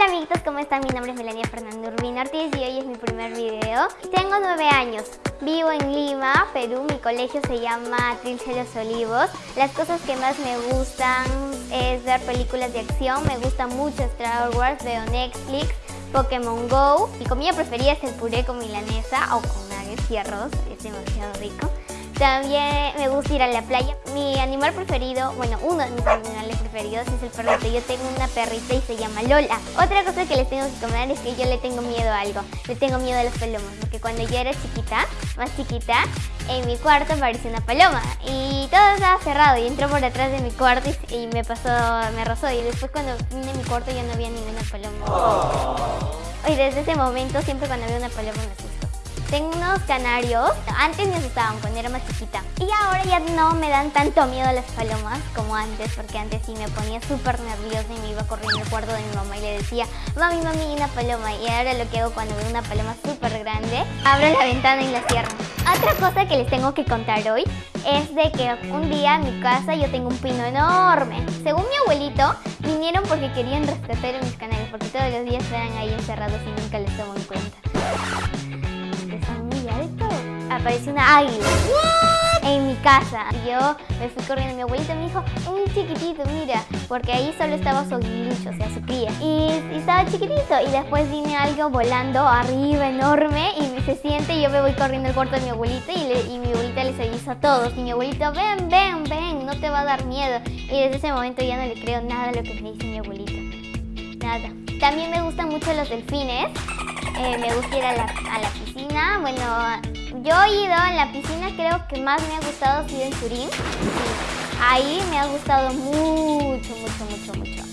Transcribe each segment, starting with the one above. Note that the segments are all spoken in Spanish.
Hola amiguitos, ¿cómo están? Mi nombre es Melania Fernando Urbina Ortiz y hoy es mi primer video. Tengo nueve años, vivo en Lima, Perú, mi colegio se llama Trilce Los Olivos. Las cosas que más me gustan es ver películas de acción, me gusta mucho Star Wars, veo Netflix, Pokémon GO. Mi comida preferida es el puré con milanesa o con nuggets y arroz, es demasiado rico. También me gusta ir a la playa. Mi animal preferido, bueno, uno de mis animales preferidos es el perrito. Yo tengo una perrita y se llama Lola. Otra cosa que les tengo que comentar es que yo le tengo miedo a algo. Le tengo miedo a los palomas, porque cuando yo era chiquita, más chiquita, en mi cuarto apareció una paloma y todo estaba cerrado y entró por detrás de mi cuarto y, me pasó, me rozó y después cuando vine a mi cuarto ya no había ninguna paloma. Y desde ese momento siempre cuando veo una paloma me. Tengo unos canarios, antes me asustaban cuando era más chiquita y ahora ya no me dan tanto miedo las palomas como antes porque antes sí me ponía súper nerviosa y me iba corriendo al cuarto de mi mamá y le decía mami, mami, una paloma y ahora lo que hago cuando veo una paloma súper grande abro la ventana y la cierro. Otra cosa que les tengo que contar hoy es de que un día en mi casa yo tengo un pino enorme. Según mi abuelito, vinieron porque querían rescatar a mis canales porque todos los días estaban ahí encerrados y nunca les tomo en cuenta apareció una águila en mi casa. Y yo me fui corriendo, mi abuelita me dijo, un chiquitito, mira, porque ahí solo estaba su aguilucho, o sea, su cría. Y, estaba chiquitito y después viene algo volando arriba, enorme, y se siente y yo me voy corriendo al cuarto de mi abuelita y, mi abuelita les avisa a todos. Y mi abuelito, ven, ven, ven, no te va a dar miedo. Y desde ese momento ya no le creo nada a lo que me dice mi abuelita. Nada. También me gustan mucho los delfines. Eh, me gusta ir a la, a la piscina. Bueno, yo he ido en la piscina, creo que más me ha gustado ha sido en Turín. Ahí me ha gustado mucho, mucho, mucho, mucho.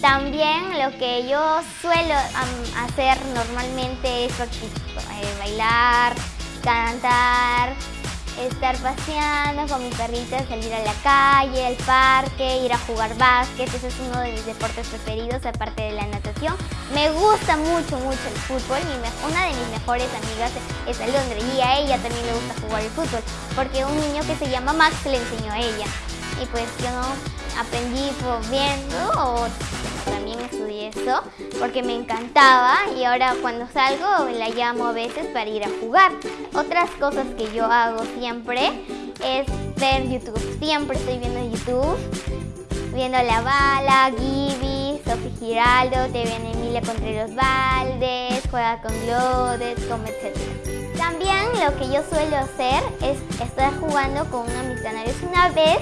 También lo que yo suelo hacer normalmente es eh, bailar, cantar, estar paseando con mi perrita, salir a la calle, al parque, ir a jugar básquet. Ese es uno de mis deportes preferidos, aparte de la natación. Me gusta mucho, mucho el fútbol. una de mis mejores amigas es Alondra y a ella también le gusta jugar el fútbol, porque un niño que se llama Max le enseñó a ella. Y pues yo no aprendí viendo o también estudié eso porque me encantaba y ahora cuando salgo la llamo a veces para ir a jugar. Otras cosas que yo hago siempre es ver YouTube. Siempre estoy viendo YouTube, viendo La Bala, Gibi, Sofi Giraldo, TV Emilia los Valdes, Juega con Glodes, como etc. También lo que yo suelo hacer es estar jugando con uno de mis canales. Una vez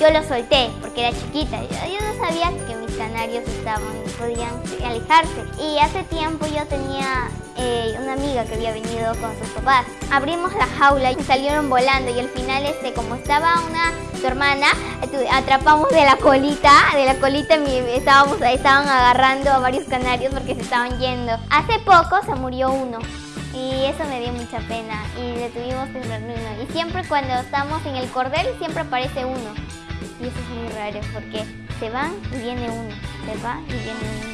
yo lo solté porque era chiquita. Yo, no sabía que mis canarios estaban, podían alejarse. Y hace tiempo yo tenía eh, una amiga que había venido con sus papás. Abrimos la jaula y salieron volando y al final, este, como estaba una su hermana, atrapamos de la colita, de la colita estábamos, estaban agarrando a varios canarios porque se estaban yendo. Hace poco se murió uno y eso me dio mucha pena y le tuvimos que uno. Y siempre cuando estamos en el cordel siempre aparece uno. Y eso es muy raro porque se van y viene uno, se va y viene uno.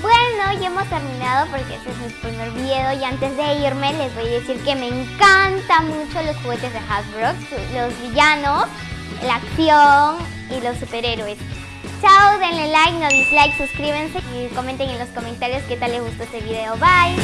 Bueno, ya hemos terminado porque este es mi primer video y antes de irme les voy a decir que me encantan mucho los juguetes de Hasbro, los villanos, la acción y los superhéroes. Chao, denle like, no dislike, suscríbanse y comenten en los comentarios qué tal les gustó este video. Bye.